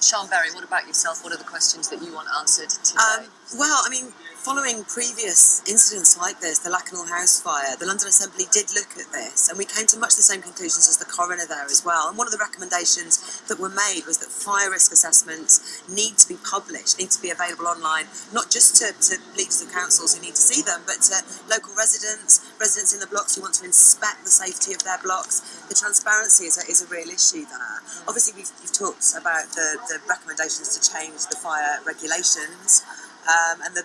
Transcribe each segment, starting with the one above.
Siân Berry, what about yourself? What are the questions that you want answered today? Um, well, I mean, following previous incidents like this, the Lakanal House fire, the London Assembly did look at this and we came to much the same conclusions as the coroner there as well. And one of the recommendations that were made was that fire risk assessments need to be published, need to be available online, not just to, to leaders of councils who need to see them, but to local residents, residents in the blocks who want to inspect the safety of their blocks. The transparency is a, is a real issue there. Obviously, we've, we've talked about the, the recommendations to change the fire regulations um, and the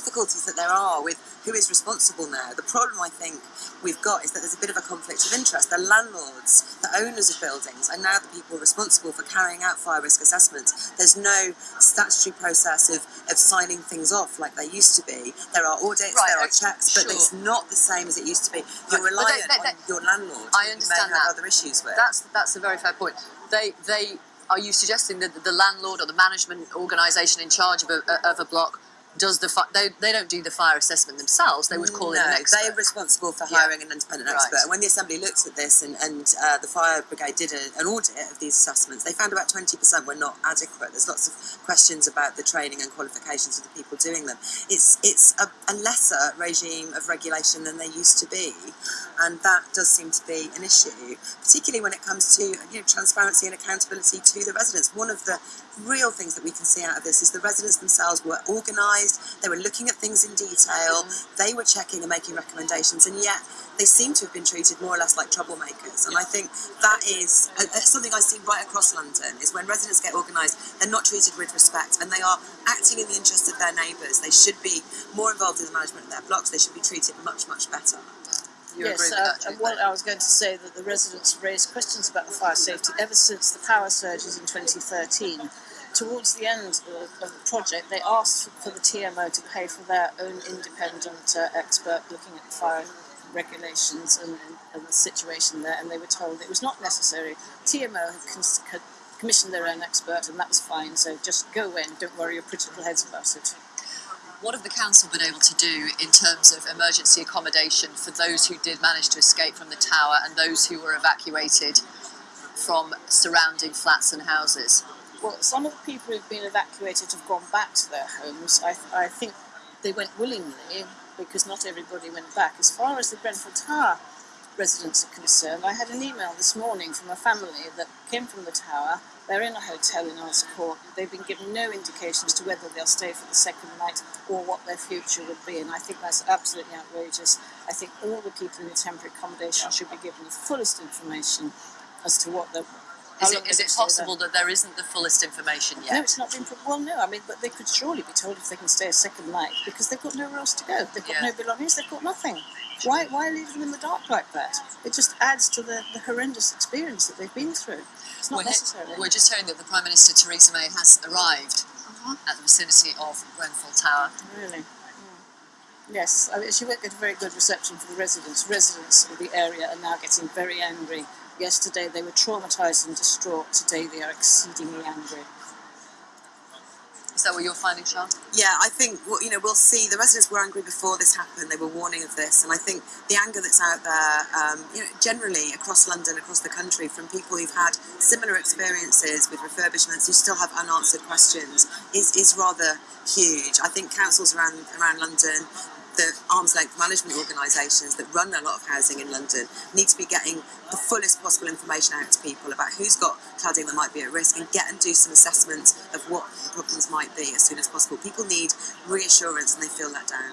difficulties that there are with who is responsible now. The problem I think we've got is that there's a bit of a conflict of interest. The landlords, the owners of buildings, are now the people responsible for carrying out fire risk assessments. There's no statutory process of, of signing things off like there used to be. There are audits, Right, there are okay, checks, but it's not the same as it used to be. You're Right, reliant that- that- on your landlord I understand you may have that. other issues with. That's that's a very fair point. They they are you suggesting that the landlord or the management organisation in charge of a, of a block does the fi- they they don't do the fire assessment themselves? They would call no, in an expert. they're responsible for Yeah. hiring an independent Right. expert. And when the Assembly looked at this and, and uh, the Fire Brigade did a, an audit of these assessments, they found about 20% were not adequate. There's lots of questions about the training and qualifications of the people doing them. It's, it's a, a lesser regime of regulation than there used to be. And that does seem to be an issue, particularly when it comes to you know, transparency and accountability to the residents. One of the real things that we can see out of this is the residents themselves were organised, they were looking at things in detail, they were checking and making recommendations, and yet they seem to have been treated more or less like troublemakers. And I think that is uh, uh, something I see right across London, is when residents get organised, they're not treated with respect, and they are acting in the interest of their neighbours. They should be more involved in the management of their blocks, they should be treated much, much better. you yes, uh, Jude? well, I was going to say that the residents have raised questions about the fire safety ever since the power surges in 2013. Towards the end of, of the project, they asked for the TMO to pay for their own independent uh, expert looking at the fire regulations and, and, the situation there, and they were told it was not necessary. TMO had commissioned their own expert, and that was fine. So just go in, don't worry your little heads about it. What have the council been able to do in terms of emergency accommodation for those who did manage to escape from the tower and those who were evacuated from surrounding flats and houses? Well, some of the people who've been evacuated have gone back to their homes. I, I think they went willingly because not everybody went back. As far as the Brentford Tower residents are concerned, I had an email this morning from a family that came from the tower. They're in a hotel in Earls Court. They've been given no indication as to whether they'll stay for the second night or what their future would be, and I think that's absolutely outrageous. I think all the people in the temporary accommodation should be given the fullest information as to what the. Is it, is it possible that there isn't the fullest information yet? No, it's not been. Well, no. I mean, but they could surely be told if they can stay a second night because they've got nowhere else to go. They've got Yeah. no belongings. They've got nothing. Why? Why leave them in the dark like that? It just adds to the, the horrendous experience that they've been through. It's not We're, necessary. we're just hearing that the Prime Minister Theresa May has arrived at the vicinity of Grenfell Tower. Really. Mm. Yes, I mean, she won't get a very good reception for the residents. Residents of the area are now getting very angry. Yesterday they were traumatised and distraught. Today they are exceedingly angry. Is that what you're finding, Siân? Yeah, I think well, you know we'll see. The residents were angry before this happened. They were warning of this, and I think the anger that's out there, um, you know, generally across London, across the country, from people who've had similar experiences with refurbishments who still have unanswered questions, is is rather huge. I think councils around around London. The arm's length management organisations that run a lot of housing in London need to be getting the fullest possible information out to people about who's got cladding that might be at risk and get and do some assessments of what the problems might be as soon as possible. People need reassurance and they feel let down.